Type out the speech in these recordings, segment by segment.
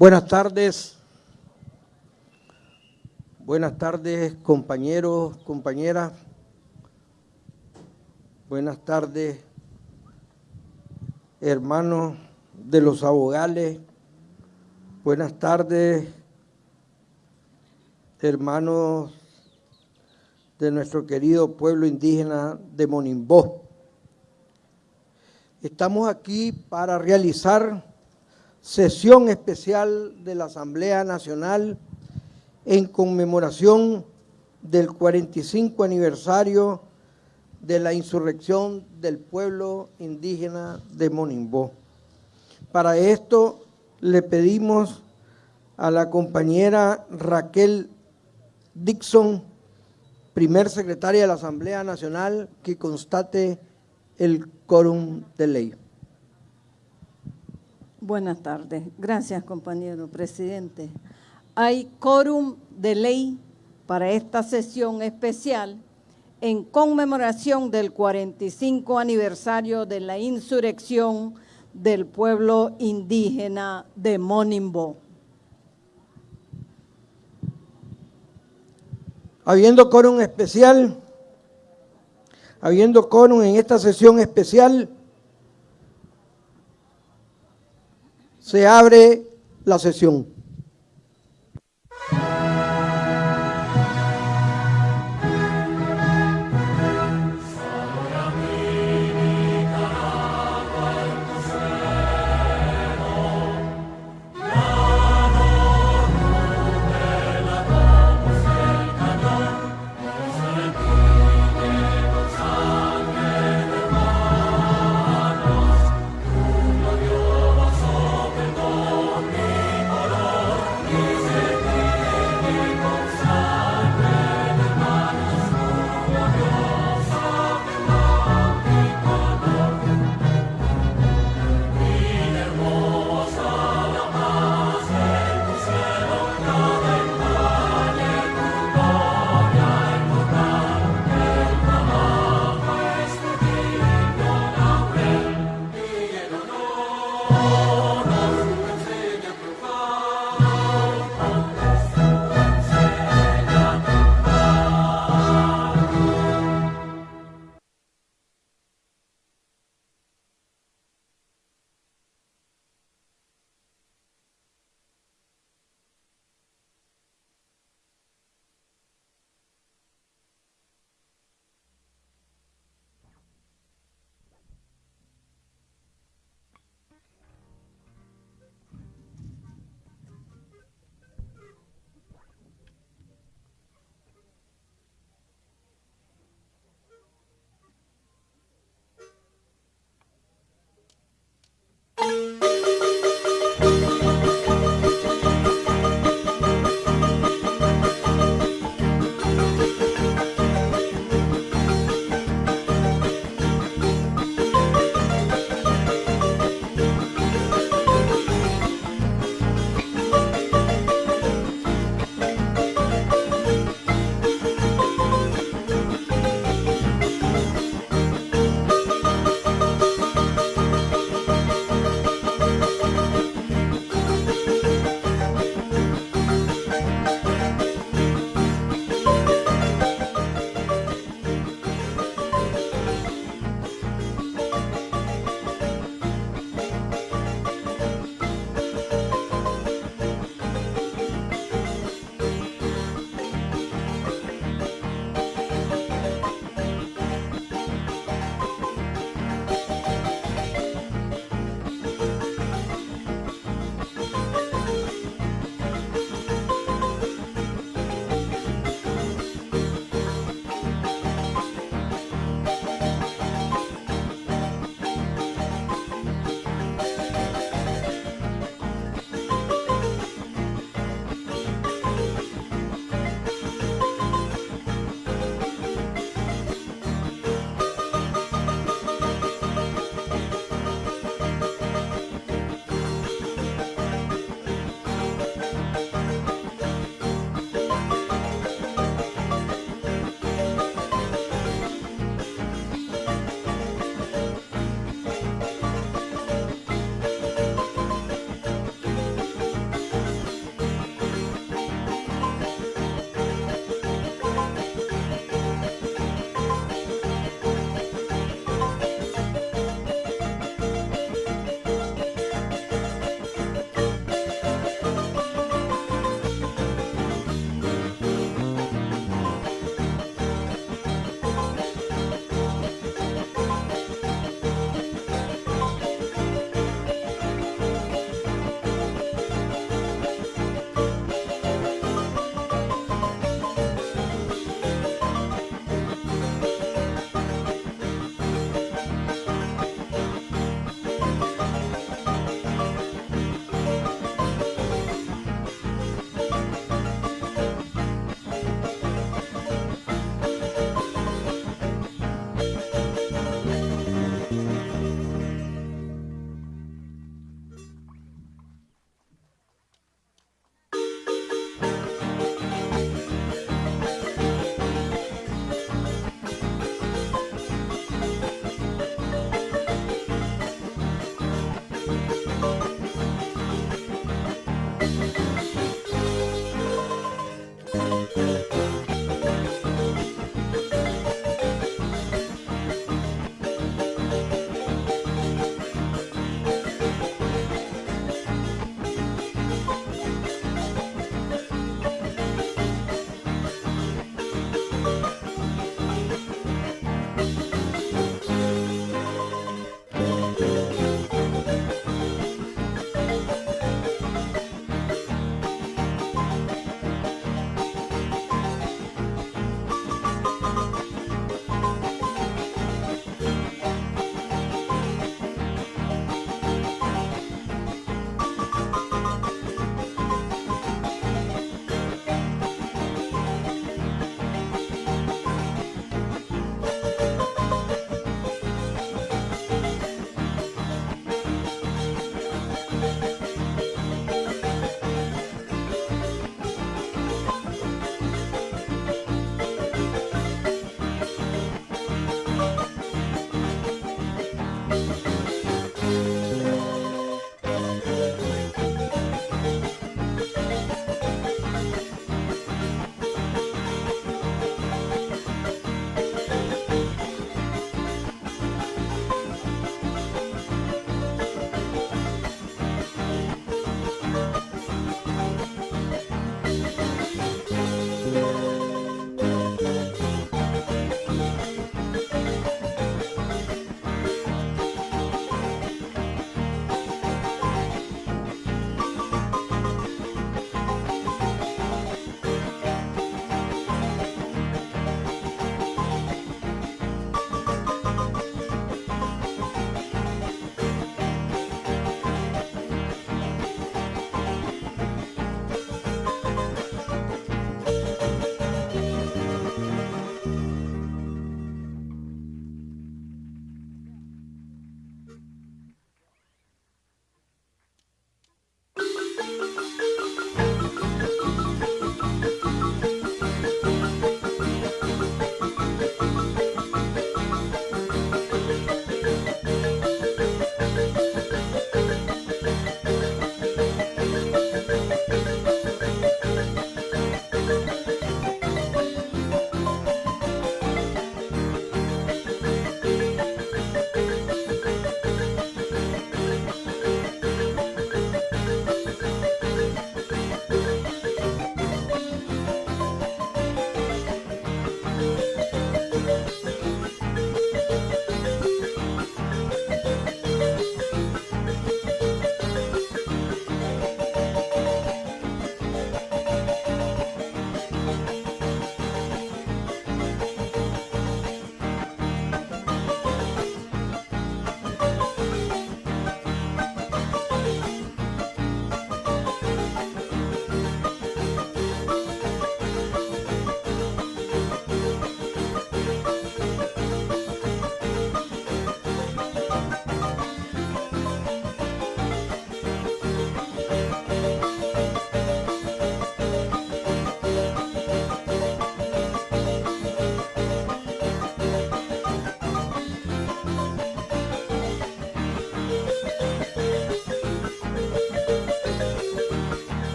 Buenas tardes. Buenas tardes, compañeros, compañeras. Buenas tardes, hermanos de los abogales. Buenas tardes, hermanos de nuestro querido pueblo indígena de Monimbó. Estamos aquí para realizar sesión especial de la Asamblea Nacional en conmemoración del 45 aniversario de la insurrección del pueblo indígena de Monimbó. Para esto le pedimos a la compañera Raquel Dixon, primer secretaria de la Asamblea Nacional, que constate el quórum de ley. Buenas tardes. Gracias, compañero presidente. Hay quórum de ley para esta sesión especial en conmemoración del 45 aniversario de la insurrección del pueblo indígena de Monimbo. Habiendo quórum especial, habiendo quórum en esta sesión especial, se abre la sesión.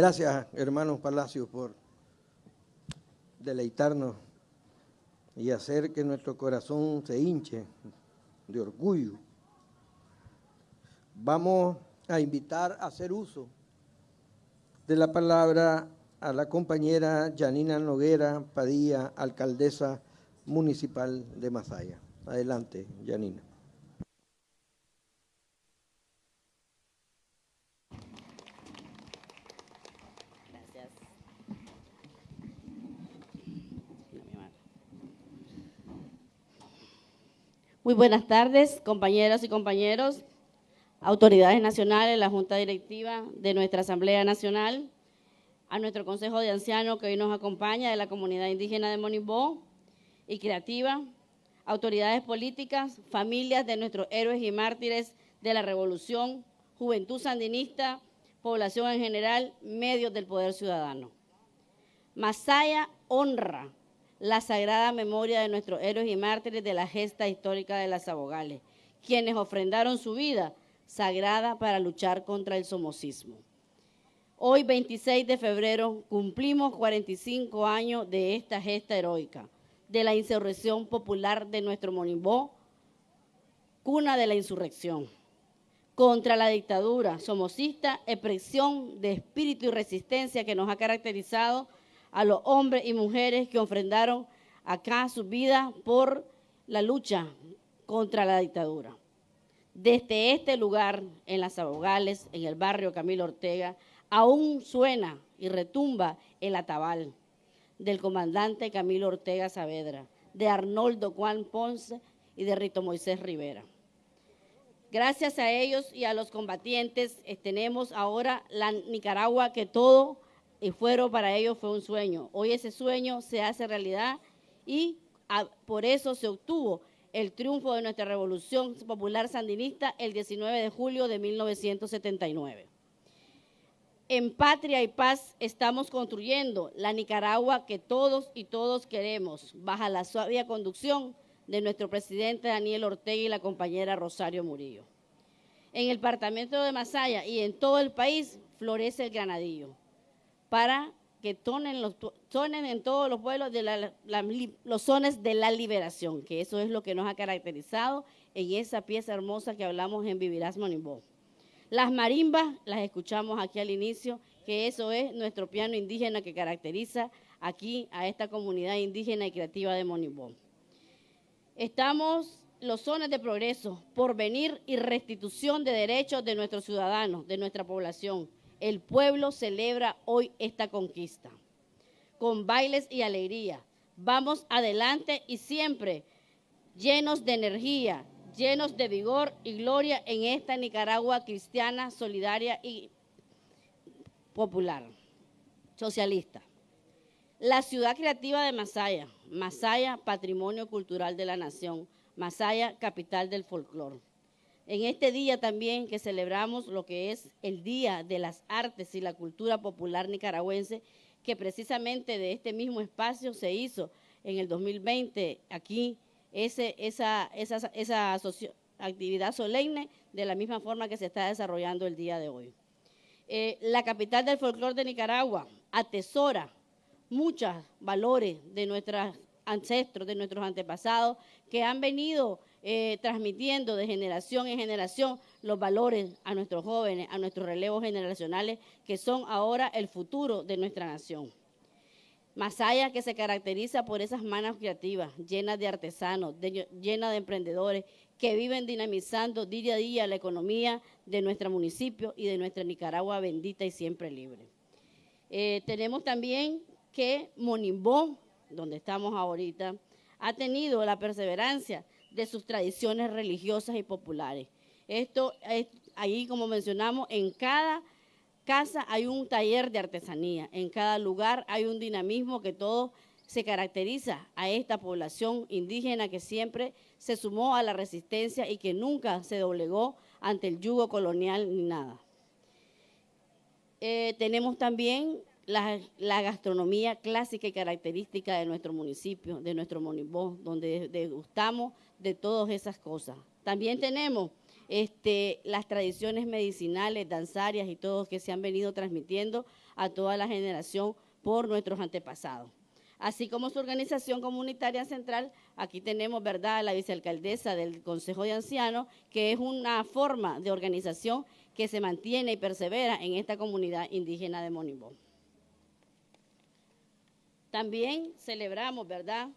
Gracias, hermanos Palacios, por deleitarnos y hacer que nuestro corazón se hinche de orgullo. Vamos a invitar a hacer uso de la palabra a la compañera Janina Noguera Padilla, alcaldesa municipal de Masaya. Adelante, Janina. Gracias. Muy buenas tardes, compañeras y compañeros, autoridades nacionales, la Junta Directiva de nuestra Asamblea Nacional, a nuestro Consejo de Ancianos que hoy nos acompaña de la comunidad indígena de Monibó y Creativa, autoridades políticas, familias de nuestros héroes y mártires de la Revolución, juventud sandinista, población en general, medios del poder ciudadano. Masaya honra la sagrada memoria de nuestros héroes y mártires de la gesta histórica de las abogales, quienes ofrendaron su vida sagrada para luchar contra el somocismo. Hoy, 26 de febrero, cumplimos 45 años de esta gesta heroica, de la insurrección popular de nuestro Monimbó, cuna de la insurrección, contra la dictadura somocista, expresión de espíritu y resistencia que nos ha caracterizado a los hombres y mujeres que ofrendaron acá su vida por la lucha contra la dictadura. Desde este lugar, en las Abogales, en el barrio Camilo Ortega, aún suena y retumba el atabal del comandante Camilo Ortega Saavedra, de Arnoldo Juan Ponce y de Rito Moisés Rivera. Gracias a ellos y a los combatientes eh, tenemos ahora la Nicaragua que todo y fueron para ellos fue un sueño. Hoy ese sueño se hace realidad y por eso se obtuvo el triunfo de nuestra revolución popular sandinista el 19 de julio de 1979. En patria y paz estamos construyendo la Nicaragua que todos y todos queremos, bajo la suave conducción de nuestro presidente Daniel Ortega y la compañera Rosario Murillo. En el departamento de Masaya y en todo el país florece el granadillo para que tonen, en todos los pueblos de los sones de la liberación, que eso es lo que nos ha caracterizado en esa pieza hermosa que hablamos en Vivirás Monimbó. Las marimbas las escuchamos aquí al inicio, que eso es nuestro piano indígena que caracteriza aquí a esta comunidad indígena y creativa de Monimbó. Estamos los sones de progreso, porvenir y restitución de derechos de nuestros ciudadanos, de nuestra población el pueblo celebra hoy esta conquista. Con bailes y alegría. Vamos adelante y siempre llenos de energía, llenos de vigor y gloria en esta Nicaragua cristiana, solidaria y popular, socialista. La ciudad creativa de Masaya, Masaya, patrimonio cultural de la nación, Masaya, capital del folclore en este día también que celebramos lo que es el Día de las Artes y la Cultura Popular Nicaragüense, que precisamente de este mismo espacio se hizo en el 2020 aquí esa actividad solemne de la misma forma que se está desarrollando el día de hoy. Eh, la capital del folclore de Nicaragua atesora muchos valores de nuestros ancestros, de nuestros antepasados, que han venido eh, transmitiendo de generación en generación los valores a nuestros jóvenes, a nuestros relevos generacionales, que son ahora el futuro de nuestra nación. Masaya que se caracteriza por esas manos creativas, llenas de artesanos, llenas de emprendedores, que viven dinamizando día a día la economía de nuestro municipio y de nuestra Nicaragua bendita y siempre libre. Eh, tenemos también que Monimbó, donde estamos ahorita, ha tenido la perseverancia de sus tradiciones religiosas y populares. Esto es, ahí, como mencionamos, en cada casa hay un taller de artesanía, en cada lugar hay un dinamismo que todo se caracteriza a esta población indígena que siempre se sumó a la resistencia y que nunca se doblegó ante el yugo colonial ni nada. Eh, tenemos también la, gastronomía clásica y característica de nuestro municipio, de nuestro Monibó, donde degustamos de todas esas cosas. También tenemos este, las tradiciones medicinales, danzarias y todo que se han venido transmitiendo a toda la generación por nuestros antepasados. Así como su organización comunitaria central, aquí tenemos, ¿verdad?, la vicealcaldesa del Consejo de Ancianos, que es una forma de organización que se mantiene y persevera en esta comunidad indígena de Monimbó. También celebramos, ¿verdad?,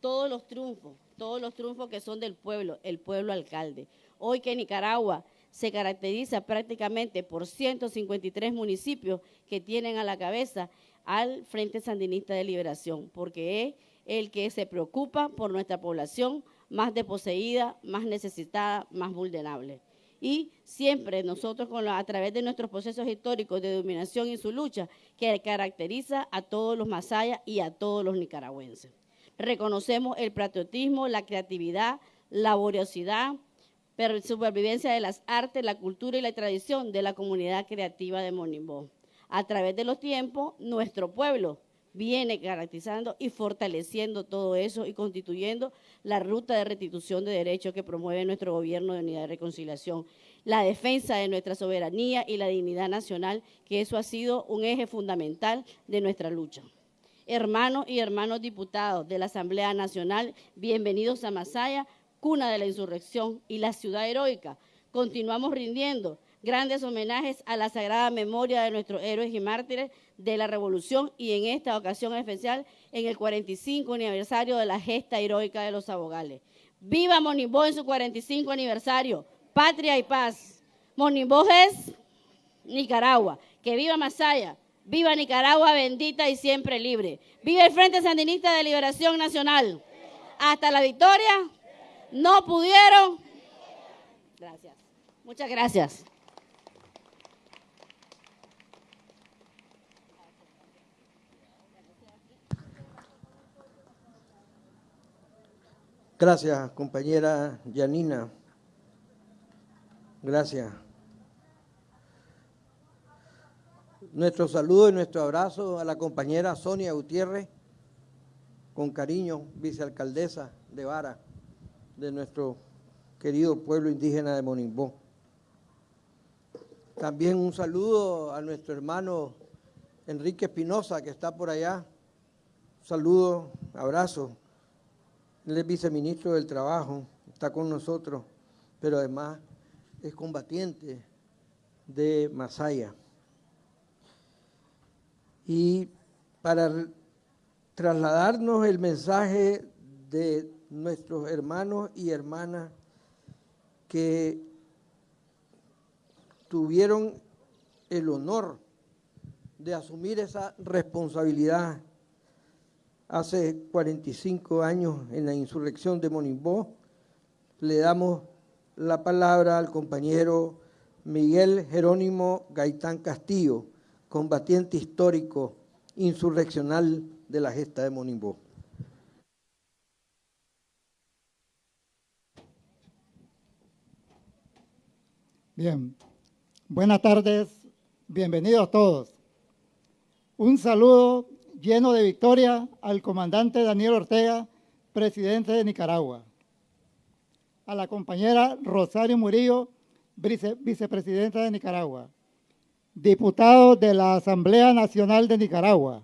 todos los triunfos, todos los triunfos que son del pueblo, el pueblo alcalde. Hoy que Nicaragua se caracteriza prácticamente por 153 municipios que tienen a la cabeza al Frente Sandinista de Liberación, porque es el que se preocupa por nuestra población más desposeída, más necesitada, más vulnerable. Y siempre nosotros, a través de nuestros procesos históricos de dominación y su lucha, que caracteriza a todos los masayas y a todos los nicaragüenses. Reconocemos el patriotismo, la creatividad, la laboriosidad, supervivencia de las artes, la cultura y la tradición de la comunidad creativa de Monimbó. A través de los tiempos, nuestro pueblo viene garantizando y fortaleciendo todo eso y constituyendo la ruta de restitución de derechos que promueve nuestro gobierno de unidad y reconciliación, la defensa de nuestra soberanía y la dignidad nacional, que eso ha sido un eje fundamental de nuestra lucha. Hermanos y hermanos diputados de la Asamblea Nacional, bienvenidos a Masaya, cuna de la insurrección y la ciudad heroica. Continuamos rindiendo grandes homenajes a la sagrada memoria de nuestros héroes y mártires de la revolución y en esta ocasión especial en el 45 aniversario de la gesta heroica de los abogales. Viva Monimbó en su 45 aniversario, patria y paz. Monimbó es Nicaragua, que viva Masaya, viva Nicaragua bendita y siempre libre. Viva el Frente Sandinista de Liberación Nacional. Hasta la victoria. No pudieron. Gracias. Muchas gracias. Gracias, compañera Yanina. Gracias. Nuestro saludo y nuestro abrazo a la compañera Sonia Gutiérrez, con cariño, vicealcaldesa de Vara, de nuestro querido pueblo indígena de Monimbó. También un saludo a nuestro hermano Enrique Espinosa, que está por allá. Saludo, abrazo él es viceministro del Trabajo, está con nosotros, pero además es combatiente de Masaya. Y para trasladarnos el mensaje de nuestros hermanos y hermanas que tuvieron el honor de asumir esa responsabilidad hace 45 años en la insurrección de Monimbó. Le damos la palabra al compañero Miguel Jerónimo Gaitán Castillo, combatiente histórico insurreccional de la gesta de Monimbó. Bien, buenas tardes, bienvenidos todos. Un saludo lleno de victoria al comandante Daniel Ortega, presidente de Nicaragua. A la compañera Rosario Murillo, vicepresidenta de Nicaragua. Diputado de la Asamblea Nacional de Nicaragua.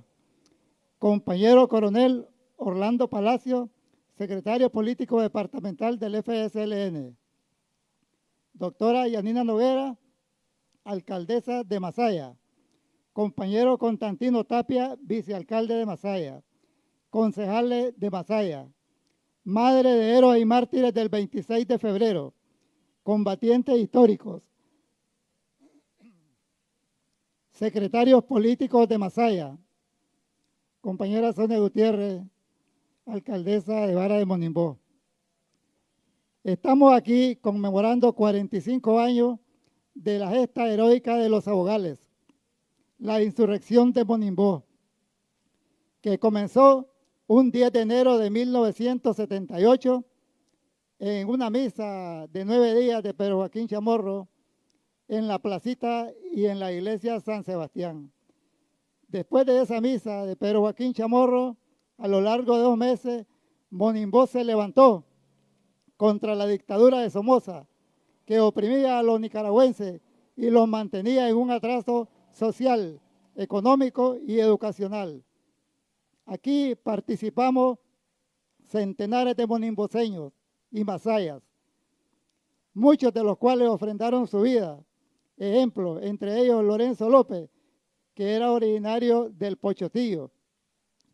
Compañero coronel Orlando Palacio, secretario político departamental del FSLN. Doctora Yanina Noguera, alcaldesa de Masaya compañero Constantino Tapia, vicealcalde de Masaya, concejales de Masaya, madre de héroes y mártires del 26 de febrero, combatientes históricos, secretarios políticos de Masaya, compañera Sonia Gutiérrez, alcaldesa de Vara de Monimbó. Estamos aquí conmemorando 45 años de la gesta heroica de los abogales, la insurrección de Monimbó, que comenzó un 10 de enero de 1978 en una misa de nueve días de Pedro Joaquín Chamorro en la placita y en la iglesia San Sebastián. Después de esa misa de Pedro Joaquín Chamorro, a lo largo de dos meses, Monimbó se levantó contra la dictadura de Somoza, que oprimía a los nicaragüenses y los mantenía en un atraso social, económico y educacional. Aquí participamos centenares de monimboseños y masayas, muchos de los cuales ofrendaron su vida. Ejemplo, entre ellos Lorenzo López, que era originario del Pochotillo,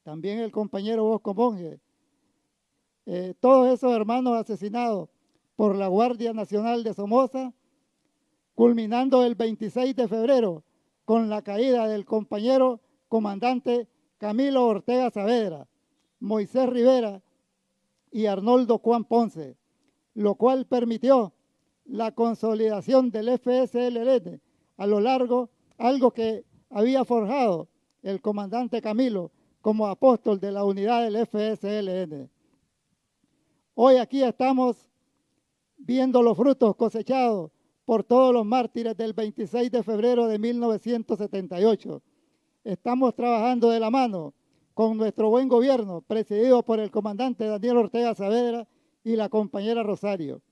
también el compañero Bosco Monge, eh, todos esos hermanos asesinados por la Guardia Nacional de Somoza, culminando el 26 de febrero con la caída del compañero comandante Camilo Ortega Saavedra, Moisés Rivera y Arnoldo Juan Ponce, lo cual permitió la consolidación del FSLN a lo largo, algo que había forjado el comandante Camilo como apóstol de la unidad del FSLN. Hoy aquí estamos viendo los frutos cosechados por todos los mártires del 26 de febrero de 1978. Estamos trabajando de la mano con nuestro buen gobierno, presidido por el comandante Daniel Ortega Saavedra y la compañera Rosario,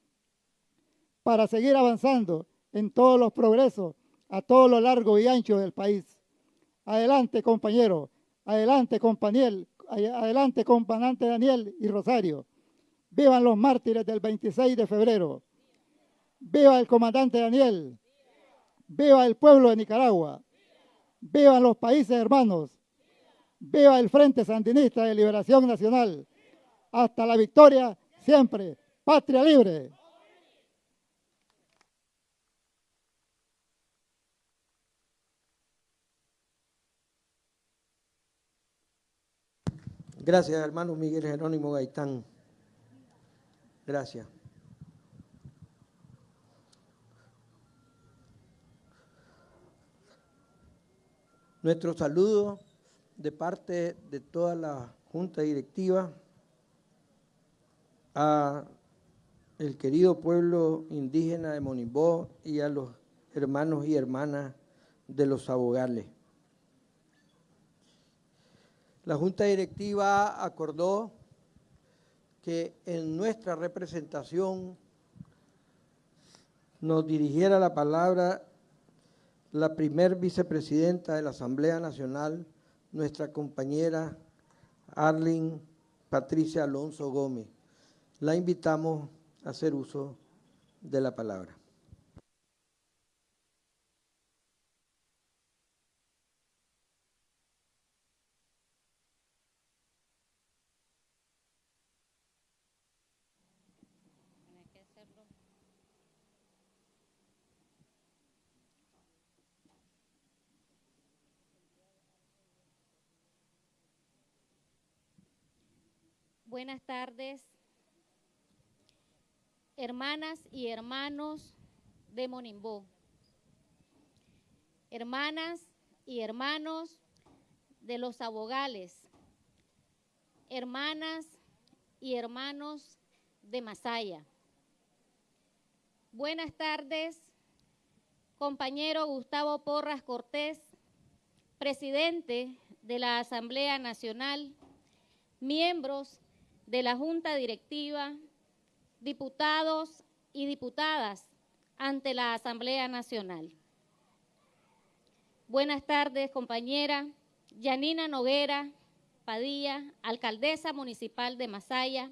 para seguir avanzando en todos los progresos a todo lo largo y ancho del país. Adelante, compañero, adelante, compañero, adelante, comandante Daniel y Rosario. Vivan los mártires del 26 de febrero. Viva el comandante Daniel. Viva el pueblo de Nicaragua. Vivan los países hermanos. Viva el Frente Sandinista de Liberación Nacional. Hasta la victoria siempre. Patria libre. Gracias, hermano Miguel Jerónimo Gaitán. Gracias. Nuestro saludo de parte de toda la Junta Directiva a el querido pueblo indígena de Monimbó y a los hermanos y hermanas de los abogales. La Junta Directiva acordó que en nuestra representación nos dirigiera la palabra la primer vicepresidenta de la Asamblea Nacional, nuestra compañera Arlene Patricia Alonso Gómez. La invitamos a hacer uso de la palabra. Buenas tardes, hermanas y hermanos de Monimbó. Hermanas y hermanos de los abogales. Hermanas y hermanos de Masaya. Buenas tardes, compañero Gustavo Porras Cortés, presidente de la Asamblea Nacional, miembros de la Junta Directiva, diputados y diputadas ante la Asamblea Nacional. Buenas tardes, compañera Yanina Noguera Padilla, alcaldesa municipal de Masaya,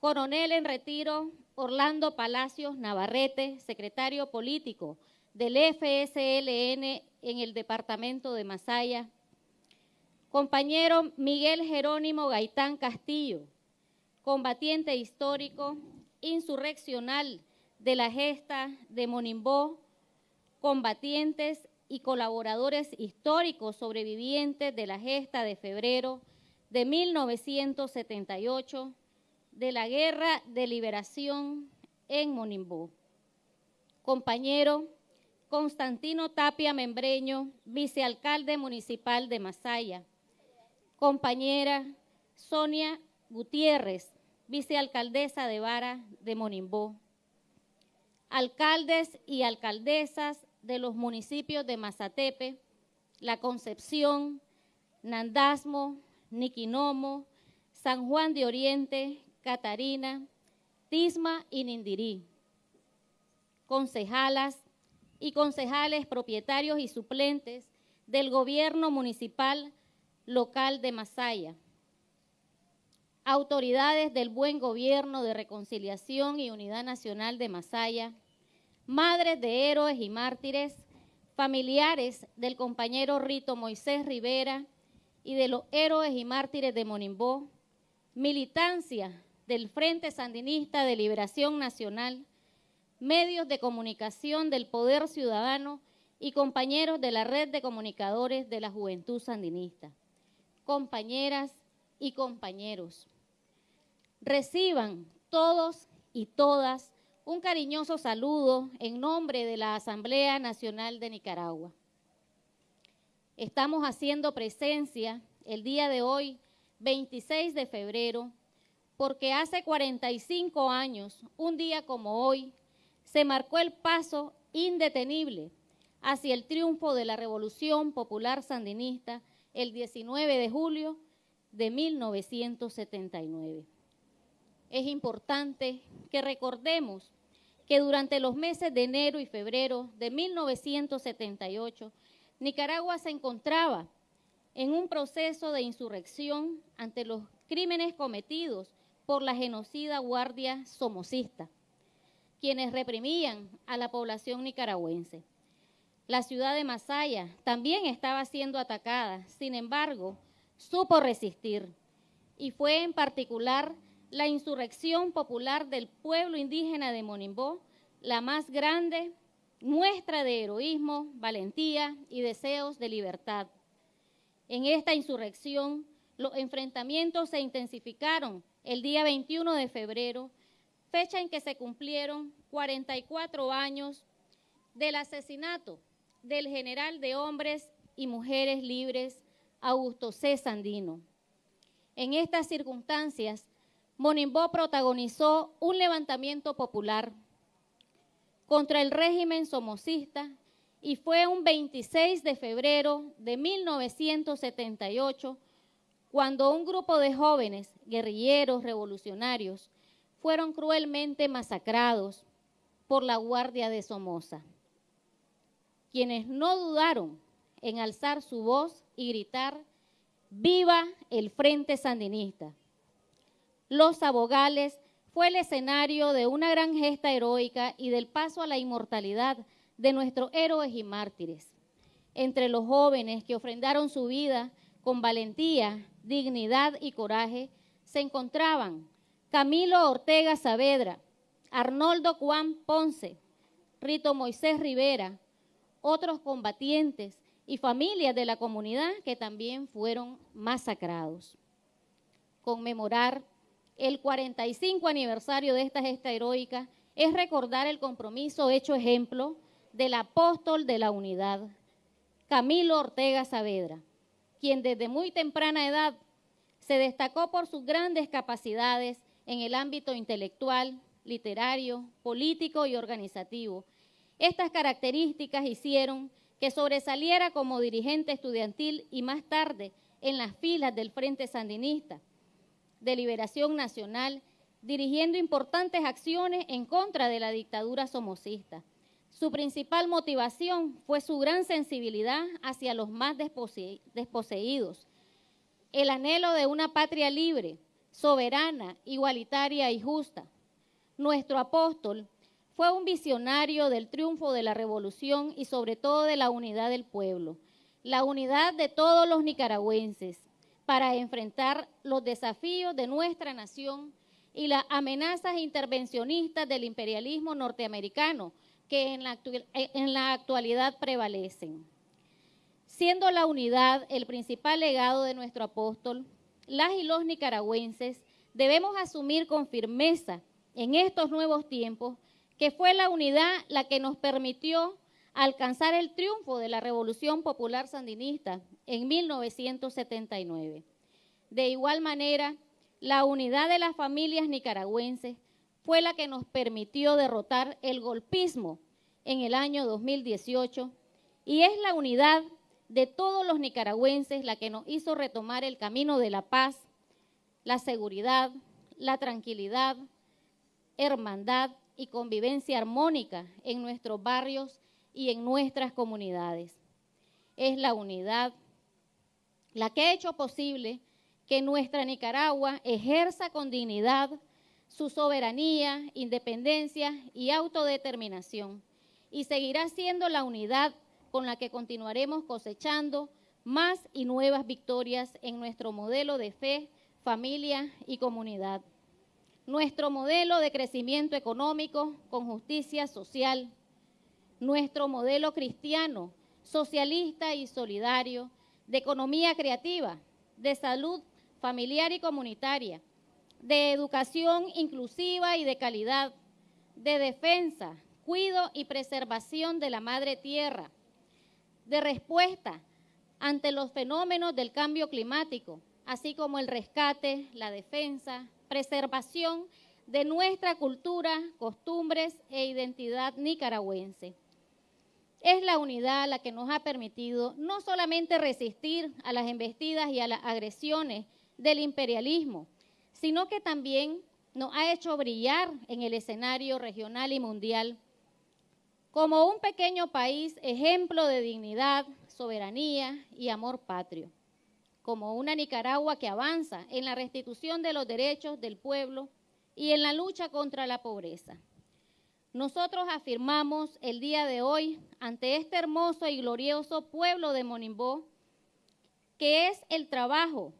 coronel en retiro Orlando Palacios Navarrete, secretario político del FSLN en el departamento de Masaya, Compañero Miguel Jerónimo Gaitán Castillo, combatiente histórico, insurreccional de la gesta de Monimbó, combatientes y colaboradores históricos sobrevivientes de la gesta de febrero de 1978 de la Guerra de Liberación en Monimbó. Compañero Constantino Tapia Membreño, vicealcalde municipal de Masaya compañera Sonia Gutiérrez, vicealcaldesa de Vara de Monimbó, alcaldes y alcaldesas de los municipios de Mazatepe, La Concepción, Nandasmo, Niquinomo, San Juan de Oriente, Catarina, Tisma y Nindirí, concejalas y concejales propietarios y suplentes del gobierno municipal local de Masaya, autoridades del buen gobierno de reconciliación y unidad nacional de Masaya, madres de héroes y mártires, familiares del compañero Rito Moisés Rivera y de los héroes y mártires de Monimbó, militancia del Frente Sandinista de Liberación Nacional, medios de comunicación del Poder Ciudadano y compañeros de la Red de Comunicadores de la Juventud Sandinista, compañeras y compañeros. Reciban todos y todas un cariñoso saludo en nombre de la Asamblea Nacional de Nicaragua. Estamos haciendo presencia el día de hoy, 26 de febrero, porque hace 45 años, un día como hoy, se marcó el paso indetenible hacia el triunfo de la Revolución Popular Sandinista el 19 de julio de 1979. Es importante que recordemos que durante los meses de enero y febrero de 1978, Nicaragua se encontraba en un proceso de insurrección ante los crímenes cometidos por la genocida Guardia Somocista, quienes reprimían a la población nicaragüense. La ciudad de Masaya también estaba siendo atacada, sin embargo, supo resistir y fue en particular la insurrección popular del pueblo indígena de Monimbó, la más grande muestra de heroísmo, valentía y deseos de libertad. En esta insurrección, los enfrentamientos se intensificaron el día 21 de febrero, fecha en que se cumplieron 44 años del asesinato del general de hombres y mujeres libres Augusto C. Sandino. En estas circunstancias, Monimbó protagonizó un levantamiento popular contra el régimen somocista y fue un 26 de febrero de 1978 cuando un grupo de jóvenes guerrilleros revolucionarios fueron cruelmente masacrados por la Guardia de Somoza, quienes no dudaron en alzar su voz y gritar, ¡Viva el Frente Sandinista! Los abogales fue el escenario de una gran gesta heroica y del paso a la inmortalidad de nuestros héroes y mártires. Entre los jóvenes que ofrendaron su vida con valentía, dignidad y coraje, se encontraban Camilo Ortega Saavedra, Arnoldo Juan Ponce, Rito Moisés Rivera, otros combatientes y familias de la comunidad que también fueron masacrados. Conmemorar el 45 aniversario de esta gesta heroica es recordar el compromiso hecho ejemplo del apóstol de la unidad, Camilo Ortega Saavedra, quien desde muy temprana edad se destacó por sus grandes capacidades en el ámbito intelectual, literario, político y organizativo. Estas características hicieron que sobresaliera como dirigente estudiantil y más tarde en las filas del Frente Sandinista de Liberación Nacional, dirigiendo importantes acciones en contra de la dictadura somocista. Su principal motivación fue su gran sensibilidad hacia los más desposeídos, el anhelo de una patria libre, soberana, igualitaria y justa. Nuestro apóstol fue un visionario del triunfo de la revolución y sobre todo de la unidad del pueblo, la unidad de todos los nicaragüenses, para enfrentar los desafíos de nuestra nación y las amenazas intervencionistas del imperialismo norteamericano que en la, actualidad prevalecen. Siendo la unidad el principal legado de nuestro apóstol, las y los nicaragüenses debemos asumir con firmeza en estos nuevos tiempos que fue la unidad la que nos permitió alcanzar el triunfo de la Revolución Popular Sandinista en 1979. De igual manera, la unidad de las familias nicaragüenses fue la que nos permitió derrotar el golpismo en el año 2018 y es la unidad de todos los nicaragüenses la que nos hizo retomar el camino de la paz, la seguridad, la tranquilidad, hermandad y convivencia armónica en nuestros barrios y en nuestras comunidades. es la unidad, la que ha hecho posible que nuestra Nicaragua ejerza con dignidad su soberanía, independencia y autodeterminación, y seguirá siendo la unidad con la que continuaremos cosechando más y nuevas victorias en nuestro modelo de fe, familia y comunidad. Nuestro modelo de crecimiento económico con justicia social, nuestro modelo cristiano, socialista y solidario, de economía creativa, de salud familiar y comunitaria, de educación inclusiva y de calidad, de defensa, cuido y preservación de la madre tierra, de respuesta ante los fenómenos del cambio climático, así como el rescate, la defensa, preservación de nuestra cultura, costumbres e identidad nicaragüense. Es la unidad la que nos ha permitido no solamente resistir a las embestidas y a las agresiones del imperialismo, sino que también nos ha hecho brillar en el escenario regional y mundial como un pequeño país ejemplo de dignidad, soberanía y amor patrio, como una Nicaragua que avanza en la restitución de los derechos del pueblo y en la lucha contra la pobreza. Nosotros afirmamos el día de hoy ante este hermoso y glorioso pueblo de Monimbó que es el trabajo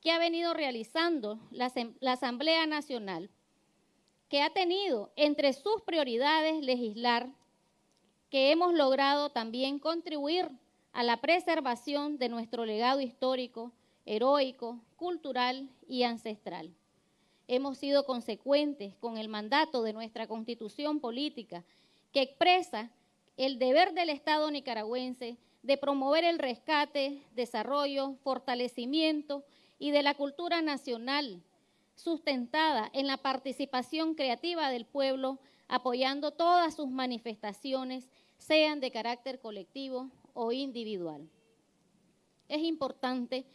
que ha venido realizando la, Asamblea Nacional, que ha tenido entre sus prioridades legislar, que hemos logrado también contribuir a la preservación de nuestro legado histórico, heroico, cultural y ancestral. Hemos sido consecuentes con el mandato de nuestra constitución política que expresa el deber del Estado nicaragüense de promover el rescate, desarrollo, fortalecimiento y de la cultura nacional, sustentada en la participación creativa del pueblo, apoyando todas sus manifestaciones, sean de carácter colectivo o individual. Es importante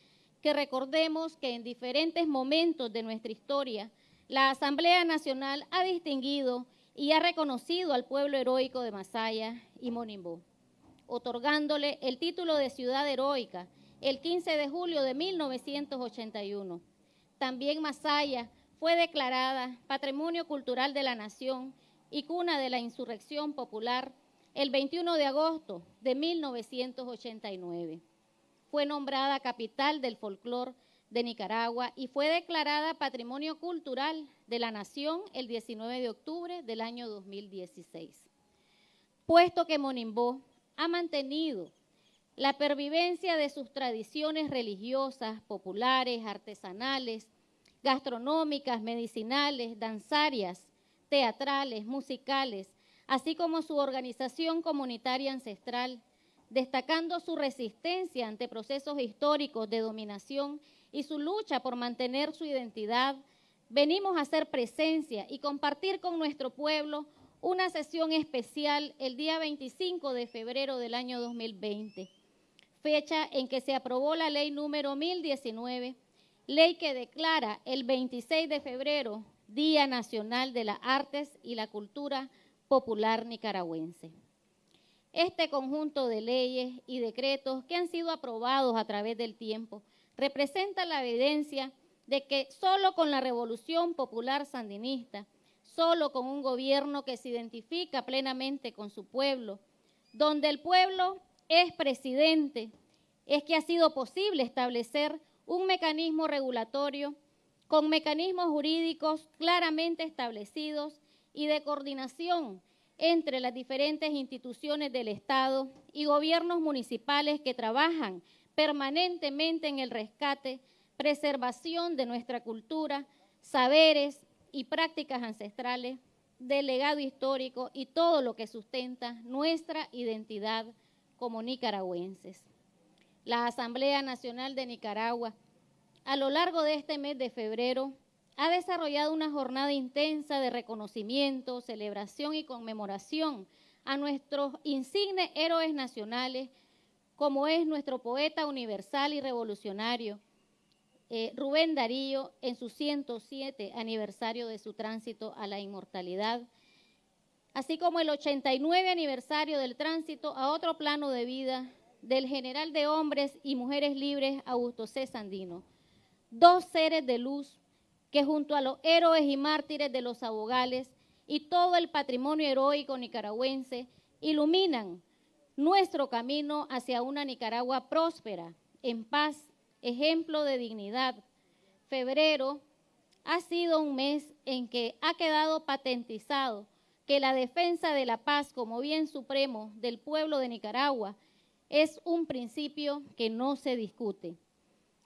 que recordemos que en diferentes momentos de nuestra historia, la Asamblea Nacional ha distinguido y ha reconocido al pueblo heroico de Masaya y Monimbó, otorgándole el título de ciudad heroica el 15 de julio de 1981. También Masaya fue declarada Patrimonio Cultural de la Nación y cuna de la insurrección popular el 21 de agosto de 1989. Fue nombrada capital del folclor de Nicaragua y fue declarada Patrimonio Cultural de la Nación el 19 de octubre del año 2016. Puesto que Monimbó ha mantenido la pervivencia de sus tradiciones religiosas, populares, artesanales, gastronómicas, medicinales, danzarias, teatrales, musicales, así como su organización comunitaria ancestral, destacando su resistencia ante procesos históricos de dominación y su lucha por mantener su identidad, venimos a hacer presencia y compartir con nuestro pueblo una sesión especial el día 25 de febrero del año 2020 fecha en que se aprobó la ley número 1019, ley que declara el 26 de febrero Día Nacional de las Artes y la Cultura Popular Nicaragüense. Este conjunto de leyes y decretos que han sido aprobados a través del tiempo representa la evidencia de que solo con la revolución popular sandinista, solo con un gobierno que se identifica plenamente con su pueblo, donde el pueblo es presidente, es que ha sido posible establecer un mecanismo regulatorio con mecanismos jurídicos claramente establecidos y de coordinación entre las diferentes instituciones del Estado y gobiernos municipales que trabajan permanentemente en el rescate, preservación de nuestra cultura, saberes y prácticas ancestrales, del legado histórico y todo lo que sustenta nuestra identidad como nicaragüenses. La Asamblea Nacional de Nicaragua, a lo largo de este mes de febrero, ha desarrollado una jornada intensa de reconocimiento, celebración y conmemoración a nuestros insignes héroes nacionales, como es nuestro poeta universal y revolucionario, eh, Rubén Darío, en su 107 aniversario de su tránsito a la inmortalidad, así como el 89 aniversario del tránsito a otro plano de vida del general de hombres y mujeres libres Augusto C. Sandino. Dos seres de luz que junto a los héroes y mártires de los abogales y todo el patrimonio heroico nicaragüense iluminan nuestro camino hacia una Nicaragua próspera, en paz, ejemplo de dignidad. Febrero ha sido un mes en que ha quedado patentizado que la defensa de la paz como bien supremo del pueblo de Nicaragua es un principio que no se discute.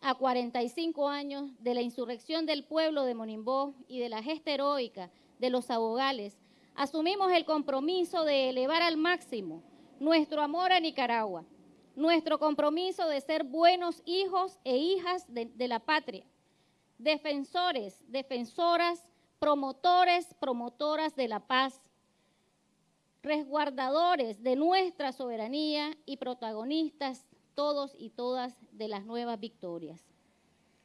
A 45 años de la insurrección del pueblo de Monimbó y de la gesta heroica de los abogales, asumimos el compromiso de elevar al máximo nuestro amor a Nicaragua, nuestro compromiso de ser buenos hijos e hijas de, de la patria, defensores, defensoras, promotores, promotoras de la paz, resguardadores de nuestra soberanía y protagonistas todos y todas de las nuevas victorias.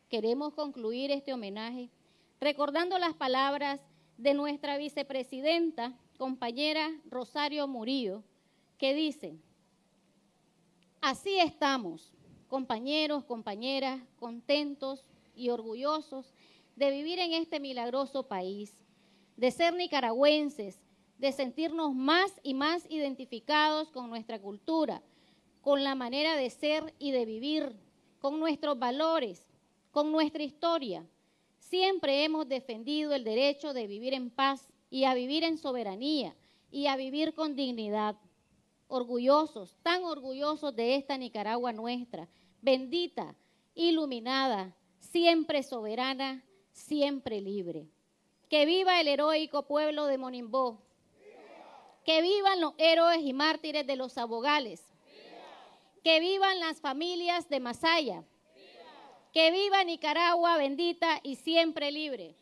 Queremos concluir este homenaje recordando las palabras de nuestra vicepresidenta, compañera Rosario Murillo, que dice, así estamos, compañeros, compañeras, contentos y orgullosos de vivir en este milagroso país, de ser nicaragüenses, de sentirnos más y más identificados con nuestra cultura, con la manera de ser y de vivir, con nuestros valores, con nuestra historia. Siempre hemos defendido el derecho de vivir en paz y a vivir en soberanía y a vivir con dignidad. Orgullosos, tan orgullosos de esta Nicaragua nuestra, bendita, iluminada, siempre soberana, siempre libre. Que viva el heroico pueblo de Monimbó. Que vivan los héroes y mártires de los abogales. Que vivan las familias de Masaya. Que viva Nicaragua bendita y siempre libre.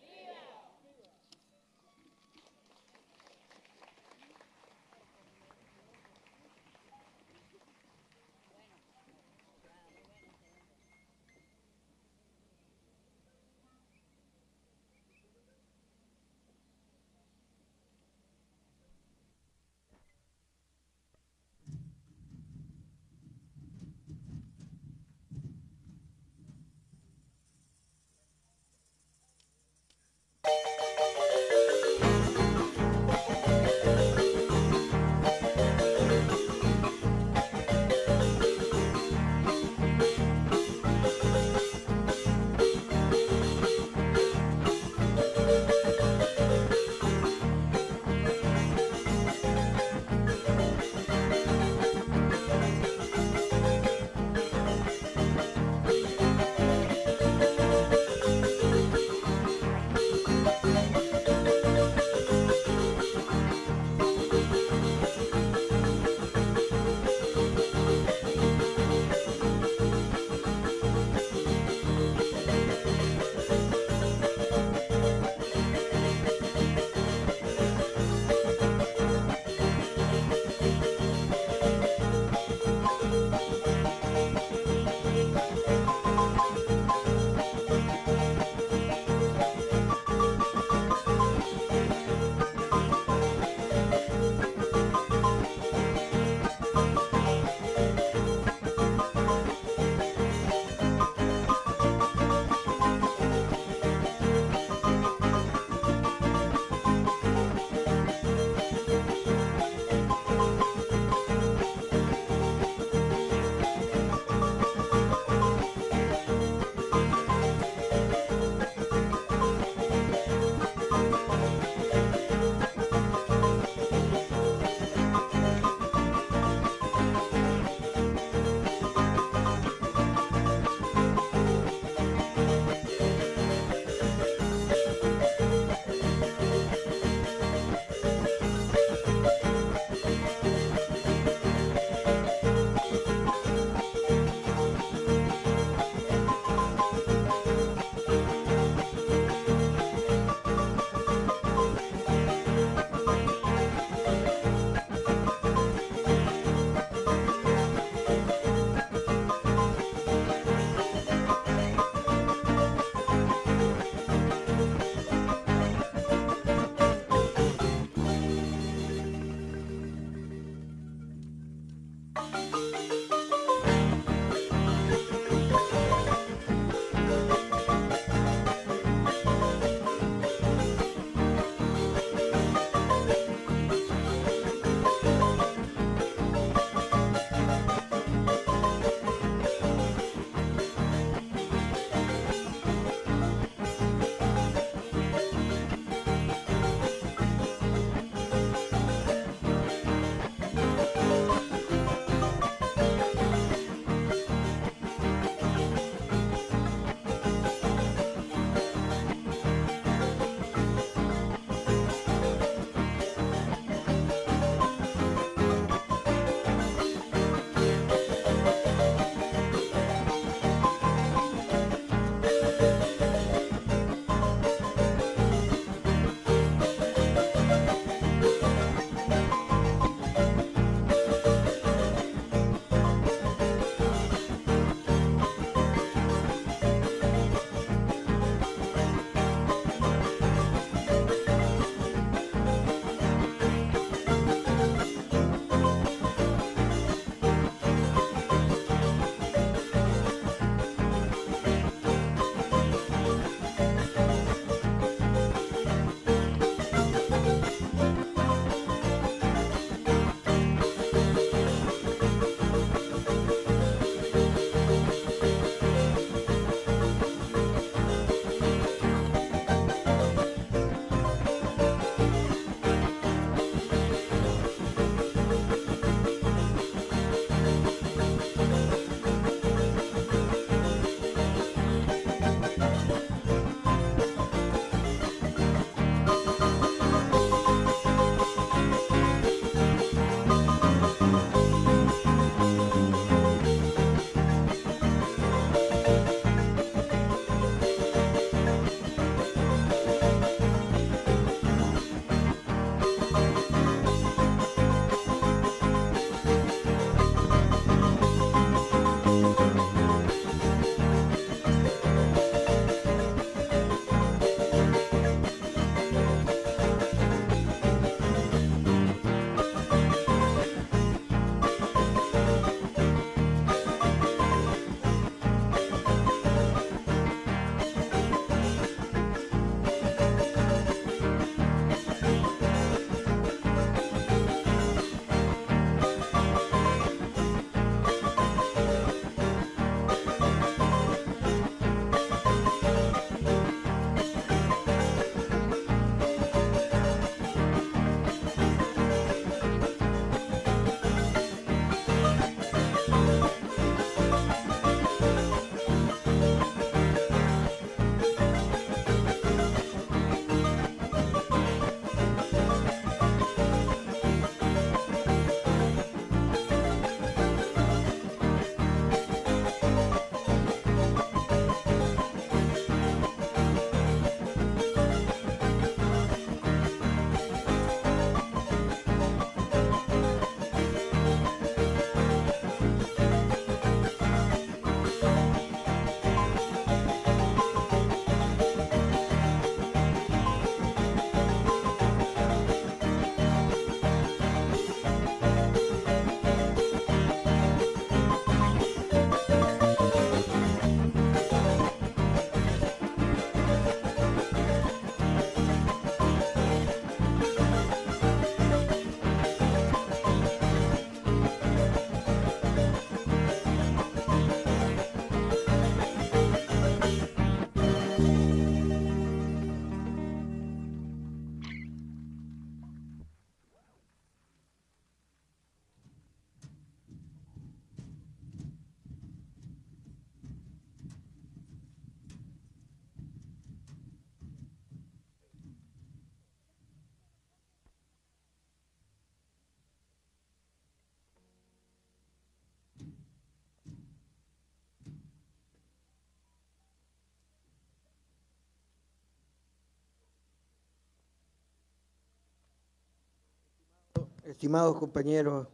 Estimados compañeros,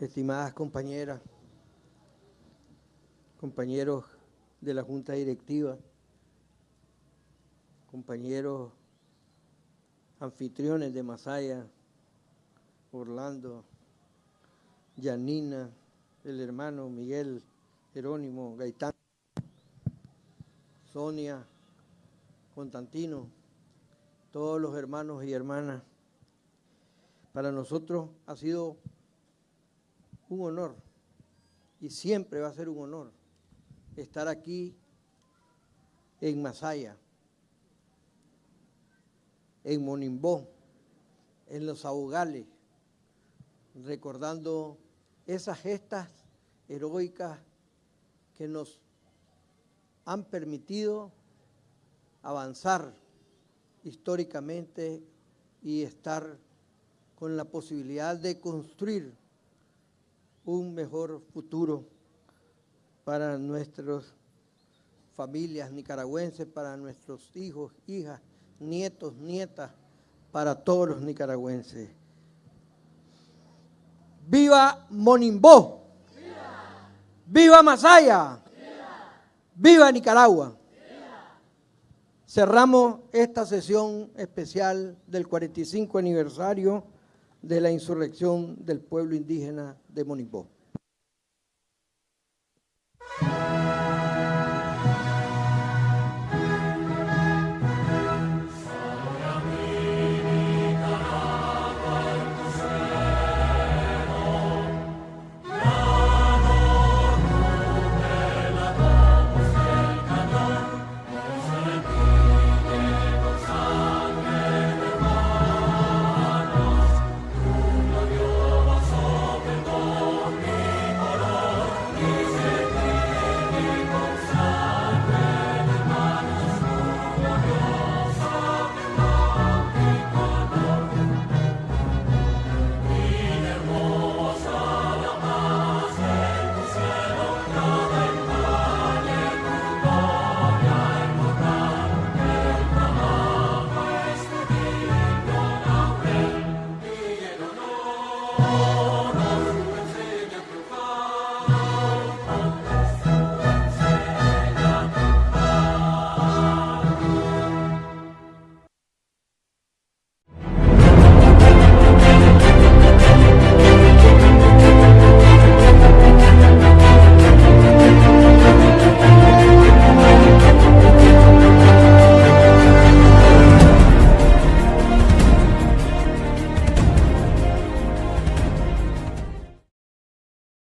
estimadas compañeras, compañeros de la Junta Directiva, compañeros anfitriones de Masaya, Orlando, Yanina, el hermano Miguel Jerónimo Gaitán, Sonia, Constantino, todos los hermanos y hermanas. Para nosotros ha sido un honor y siempre va a ser un honor estar aquí en Masaya, en Monimbó, en los Ahogales, recordando esas gestas heroicas que nos han permitido avanzar históricamente y estar con la posibilidad de construir un mejor futuro para nuestras familias nicaragüenses, para nuestros hijos, hijas, nietos, nietas, para todos los nicaragüenses. ¡Viva Monimbó! ¡Viva, Masaya! ¡Viva, Nicaragua! Cerramos esta sesión especial del 45 aniversario de la insurrección del pueblo indígena de Monimbó.